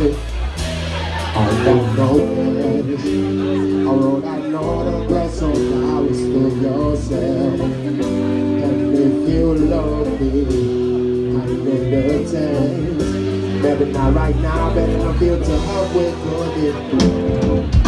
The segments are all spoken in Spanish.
it. I don't know where it is. I wrote I know the best of I was still yourself. And if you love me, I need the chance. Maybe not right now, better not feel to help with good.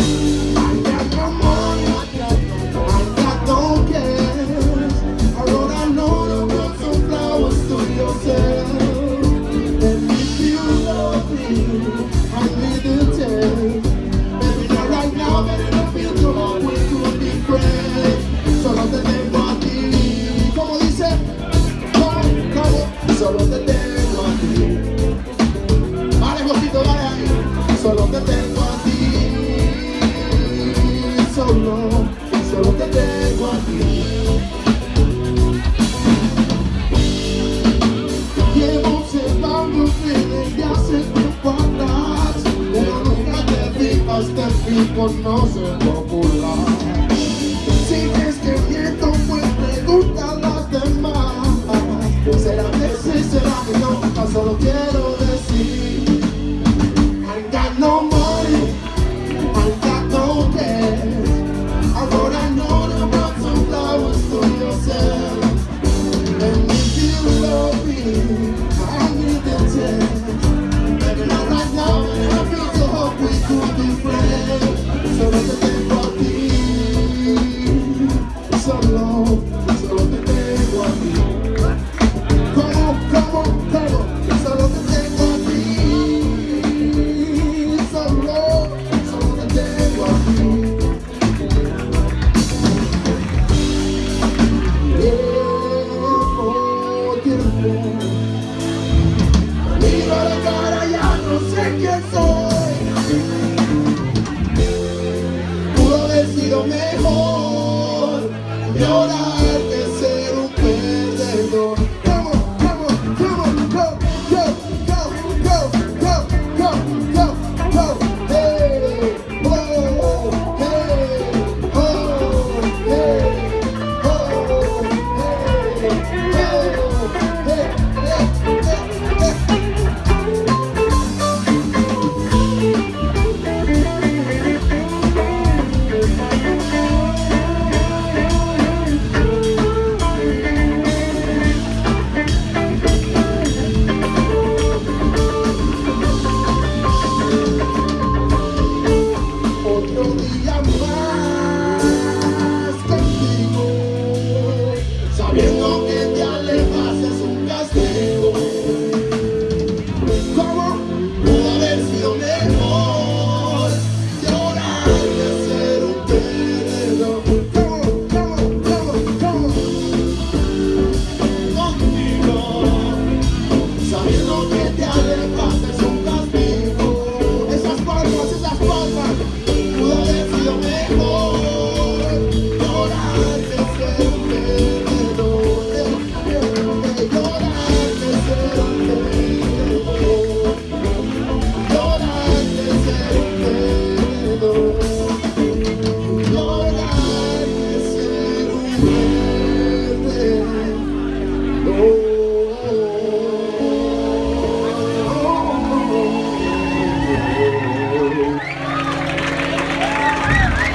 Solo te tengo a ti. Llevo observando desde hace tiempo atrás Pero nunca te fijaste en mí por no ser popular Si crees que miento, pues pregunta a las demás Será que sí, será que no, solo quiero Pudo haber